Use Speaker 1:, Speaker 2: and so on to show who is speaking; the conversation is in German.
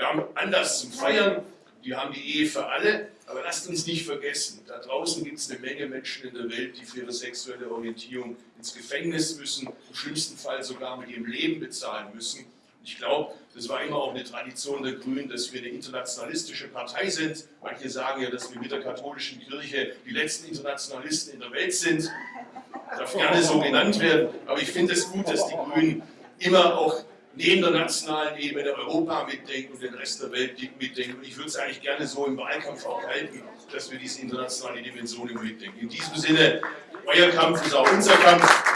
Speaker 1: Wir haben Anlass zum Feiern, die haben die Ehe für alle, aber lasst uns nicht vergessen, da draußen gibt es eine Menge Menschen in der Welt, die für ihre sexuelle Orientierung ins Gefängnis müssen, im schlimmsten Fall sogar mit ihrem Leben bezahlen müssen. Ich glaube, das war immer auch eine Tradition der Grünen, dass wir eine internationalistische Partei sind. Manche sagen ja, dass wir mit der katholischen Kirche die letzten Internationalisten in der Welt sind. Darf gerne so genannt werden. Aber ich finde es gut, dass die Grünen immer auch neben der nationalen Ebene Europa mitdenken und den Rest der Welt mitdenken. Und ich würde es eigentlich gerne so im Wahlkampf auch halten, dass wir diese internationale Dimension immer mitdenken. In diesem Sinne, euer Kampf ist auch unser Kampf.